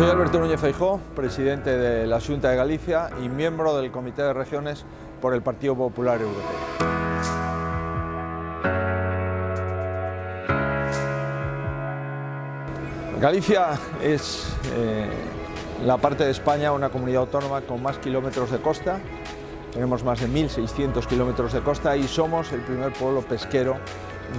Soy Alberto Núñez Feijó, presidente de la Junta de Galicia y miembro del Comité de Regiones por el Partido Popular Europeo. Galicia es eh, la parte de España, una comunidad autónoma con más kilómetros de costa. Tenemos más de 1.600 kilómetros de costa y somos el primer pueblo pesquero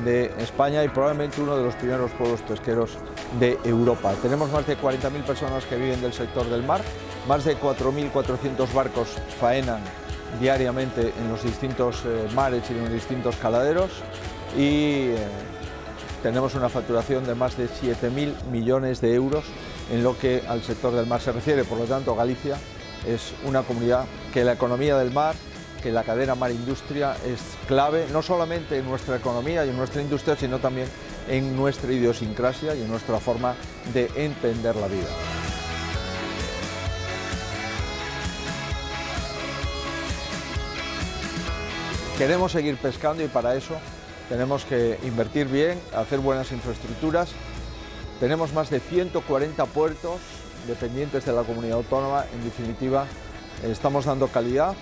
de España y probablemente uno de los primeros pueblos pesqueros de Europa. Tenemos más de 40.000 personas que viven del sector del mar, más de 4.400 barcos faenan diariamente en los distintos eh, mares y en los distintos caladeros y eh, tenemos una facturación de más de 7.000 millones de euros en lo que al sector del mar se refiere. Por lo tanto, Galicia es una comunidad que la economía del mar, que la cadena mar industria es clave, no solamente en nuestra economía y en nuestra industria, sino también en nuestra idiosincrasia y en nuestra forma de entender la vida. Queremos seguir pescando y para eso tenemos que invertir bien, hacer buenas infraestructuras. Tenemos más de 140 puertos dependientes de la comunidad autónoma. En definitiva, estamos dando calidad,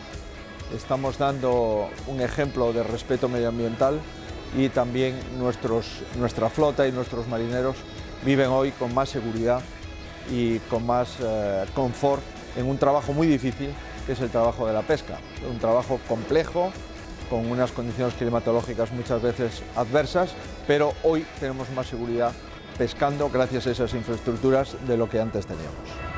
estamos dando un ejemplo de respeto medioambiental y también nuestra flota y nuestros marineros viven hoy con más seguridad y con más eh, confort en un trabajo muy difícil que es el trabajo de la pesca, un trabajo complejo, con unas condiciones climatológicas muchas veces adversas, pero hoy tenemos más seguridad pescando gracias a esas infraestructuras de lo que antes teníamos.